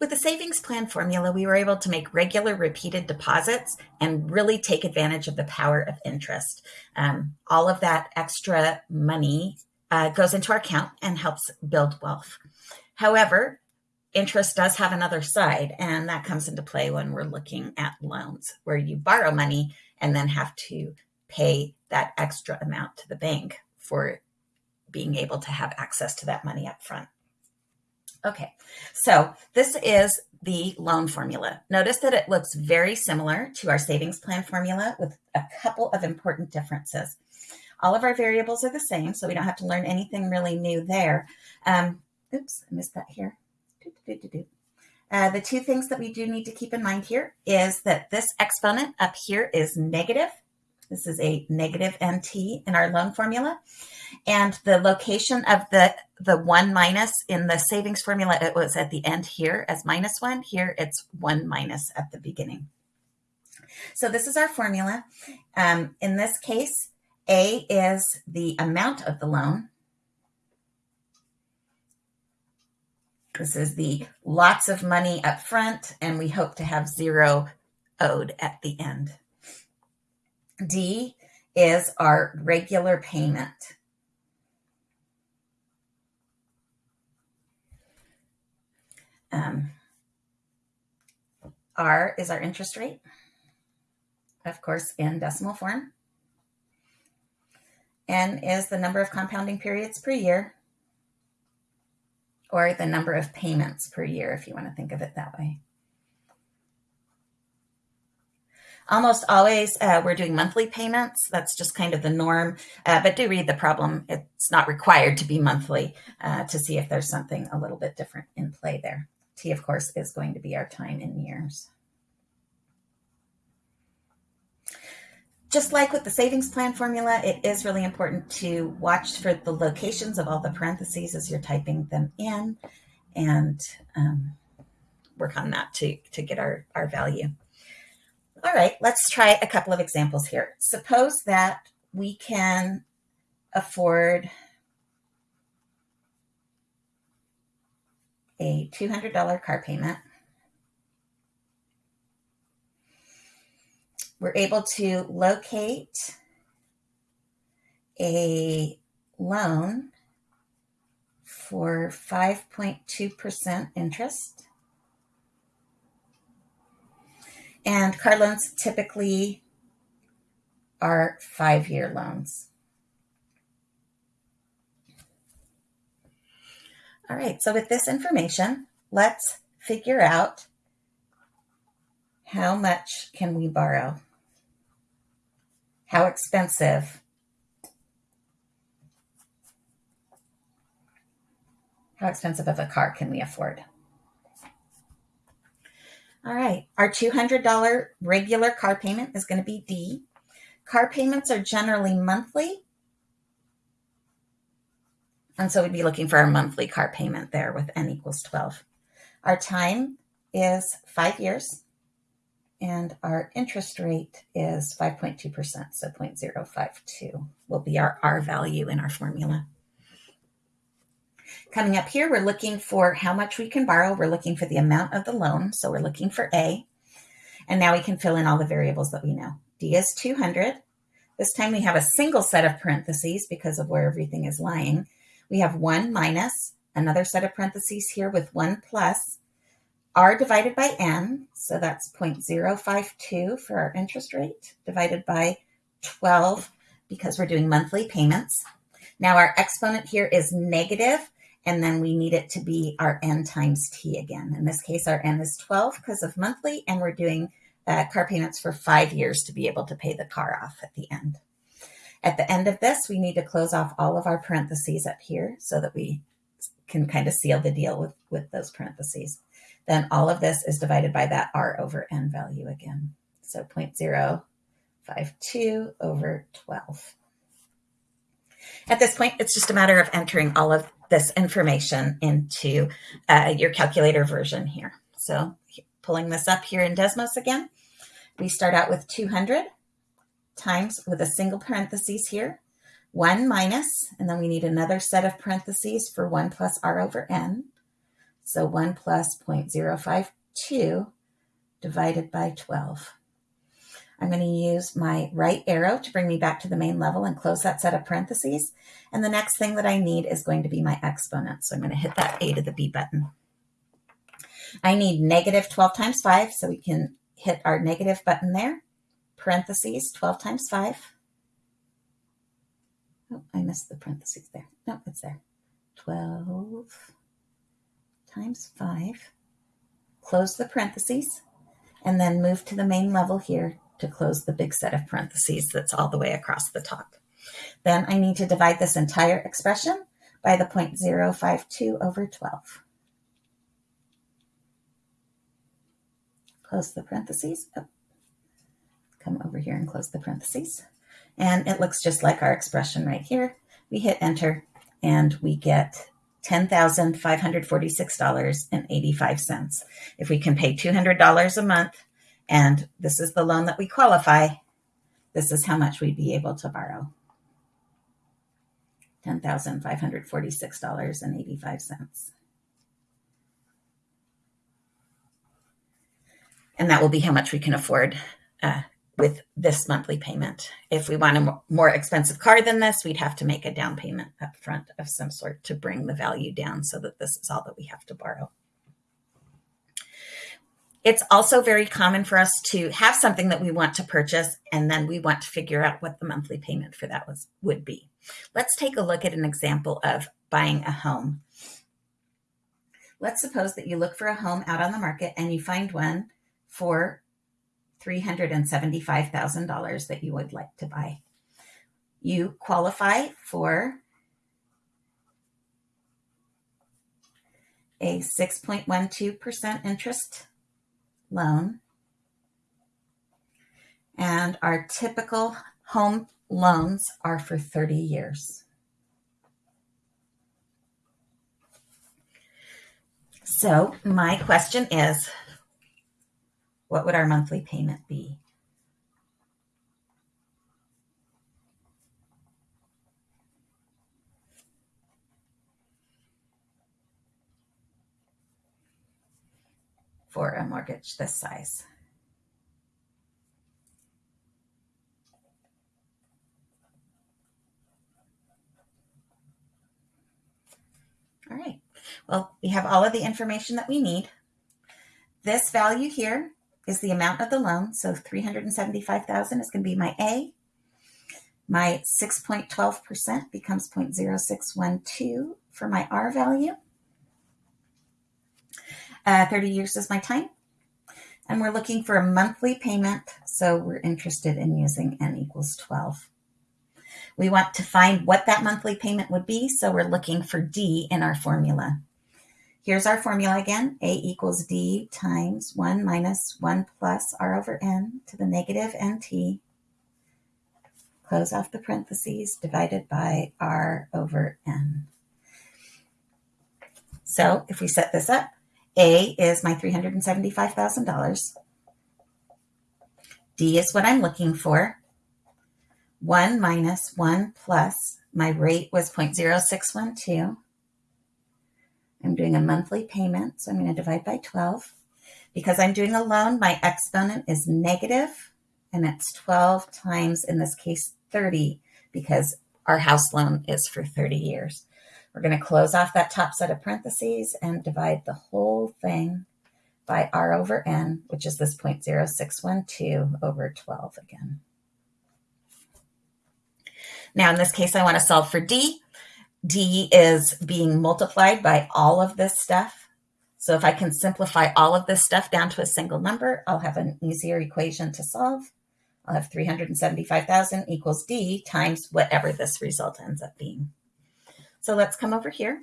With the savings plan formula, we were able to make regular repeated deposits and really take advantage of the power of interest. Um, all of that extra money uh, goes into our account and helps build wealth. However, interest does have another side, and that comes into play when we're looking at loans, where you borrow money and then have to pay that extra amount to the bank for being able to have access to that money up front. Okay, so this is the loan formula. Notice that it looks very similar to our savings plan formula with a couple of important differences. All of our variables are the same, so we don't have to learn anything really new there. Um, oops, I missed that here. Uh, the two things that we do need to keep in mind here is that this exponent up here is negative. This is a negative NT in our loan formula. And the location of the, the one minus in the savings formula, it was at the end here as minus one. Here it's one minus at the beginning. So this is our formula. Um, in this case, A is the amount of the loan. This is the lots of money up front, and we hope to have zero owed at the end. D is our regular payment. Um, R is our interest rate, of course, in decimal form. N is the number of compounding periods per year, or the number of payments per year, if you want to think of it that way. Almost always uh, we're doing monthly payments. That's just kind of the norm. Uh, but do read the problem. It's not required to be monthly uh, to see if there's something a little bit different in play there. T, of course, is going to be our time in years. Just like with the savings plan formula, it is really important to watch for the locations of all the parentheses as you're typing them in and um, work on that to, to get our, our value. All right, let's try a couple of examples here. Suppose that we can afford a $200 car payment. We're able to locate a loan for 5.2% interest. And car loans typically are five year loans. All right, so with this information, let's figure out how much can we borrow? How expensive? How expensive of a car can we afford? All right, our $200 regular car payment is going to be D. Car payments are generally monthly and so we'd be looking for our monthly car payment there with n equals 12. Our time is five years and our interest rate is 5.2%, so 0.052 will be our R value in our formula. Coming up here, we're looking for how much we can borrow. We're looking for the amount of the loan, so we're looking for A. And now we can fill in all the variables that we know. D is 200. This time we have a single set of parentheses because of where everything is lying. We have 1 minus, another set of parentheses here with 1 plus, r divided by n, so that's 0.052 for our interest rate, divided by 12 because we're doing monthly payments. Now our exponent here is negative, and then we need it to be our n times t again. In this case, our n is 12 because of monthly, and we're doing uh, car payments for five years to be able to pay the car off at the end. At the end of this, we need to close off all of our parentheses up here so that we can kind of seal the deal with, with those parentheses. Then all of this is divided by that R over N value again. So 0.052 over 12. At this point, it's just a matter of entering all of this information into uh, your calculator version here. So pulling this up here in Desmos again, we start out with 200 times with a single parentheses here, 1 minus, and then we need another set of parentheses for 1 plus r over n. So 1 plus 0.052 divided by 12. I'm going to use my right arrow to bring me back to the main level and close that set of parentheses. And the next thing that I need is going to be my exponent. So I'm going to hit that A to the B button. I need negative 12 times 5, so we can hit our negative button there. Parentheses, 12 times 5. Oh, I missed the parentheses there. No, it's there. 12 times 5. Close the parentheses, and then move to the main level here to close the big set of parentheses that's all the way across the top. Then I need to divide this entire expression by the 0.052 over 12. Close the parentheses. Oh. Come over here and close the parentheses. And it looks just like our expression right here. We hit enter and we get $10,546.85. If we can pay $200 a month, and this is the loan that we qualify, this is how much we'd be able to borrow. $10,546.85. And that will be how much we can afford uh, with this monthly payment. If we want a more expensive car than this, we'd have to make a down payment up front of some sort to bring the value down so that this is all that we have to borrow. It's also very common for us to have something that we want to purchase and then we want to figure out what the monthly payment for that was would be. Let's take a look at an example of buying a home. Let's suppose that you look for a home out on the market and you find one for $375,000 that you would like to buy. You qualify for a 6.12% interest loan. And our typical home loans are for 30 years. So my question is, what would our monthly payment be? For a mortgage this size. All right, well, we have all of the information that we need. This value here is the amount of the loan. So 375,000 is going to be my A. My 6.12% becomes 0.0612 for my R value. Uh, 30 years is my time. And we're looking for a monthly payment. So we're interested in using N equals 12. We want to find what that monthly payment would be. So we're looking for D in our formula. Here's our formula again. A equals D times 1 minus 1 plus R over N to the negative NT. Close off the parentheses divided by R over N. So if we set this up, A is my $375,000. D is what I'm looking for. 1 minus 1 plus, my rate was 0.0612 I'm doing a monthly payment, so I'm going to divide by 12. Because I'm doing a loan, my exponent is negative, and it's 12 times, in this case, 30, because our house loan is for 30 years. We're going to close off that top set of parentheses and divide the whole thing by r over n, which is this 0.0612 over 12 again. Now, in this case, I want to solve for d. D is being multiplied by all of this stuff. So if I can simplify all of this stuff down to a single number, I'll have an easier equation to solve. I'll have 375,000 equals D times whatever this result ends up being. So let's come over here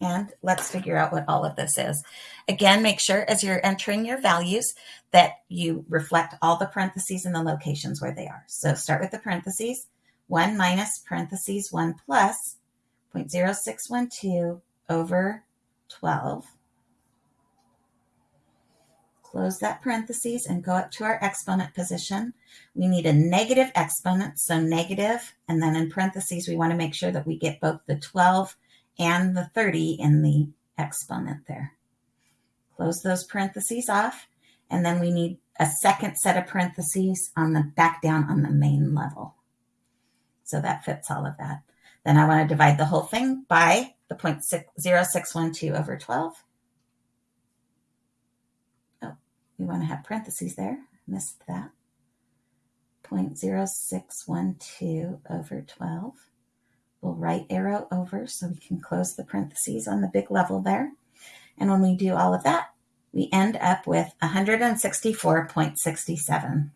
and let's figure out what all of this is. Again, make sure as you're entering your values that you reflect all the parentheses and the locations where they are. So start with the parentheses, 1 minus parentheses 1 plus 0.0612 over 12. Close that parentheses and go up to our exponent position. We need a negative exponent, so negative, and then in parentheses, we want to make sure that we get both the 12 and the 30 in the exponent there. Close those parentheses off, and then we need a second set of parentheses on the back down on the main level. So that fits all of that. Then I want to divide the whole thing by the 0.0612 over 12. Oh, we want to have parentheses there. Missed that. 0.0612 over 12. We'll right arrow over so we can close the parentheses on the big level there. And when we do all of that, we end up with 164.67.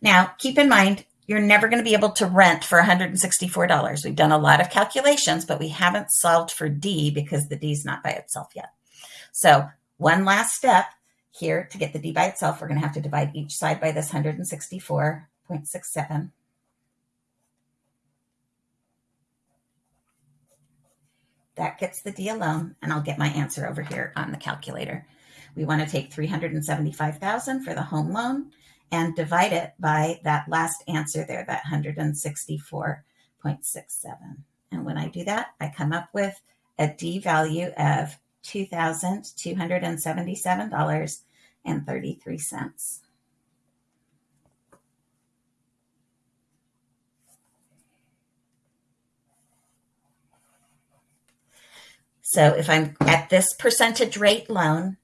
Now, keep in mind, you're never going to be able to rent for $164. We've done a lot of calculations, but we haven't solved for D because the D is not by itself yet. So one last step here to get the D by itself, we're going to have to divide each side by this 164.67. That gets the D alone, and I'll get my answer over here on the calculator. We want to take 375,000 for the home loan and divide it by that last answer there, that 164.67. And when I do that, I come up with a D value of $2,277.33. So if I'm at this percentage rate loan,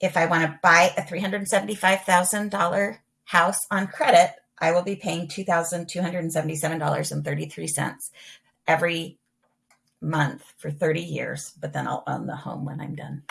if I want to buy a $375,000 house on credit, I will be paying $2,277.33 every month for 30 years, but then I'll own the home when I'm done.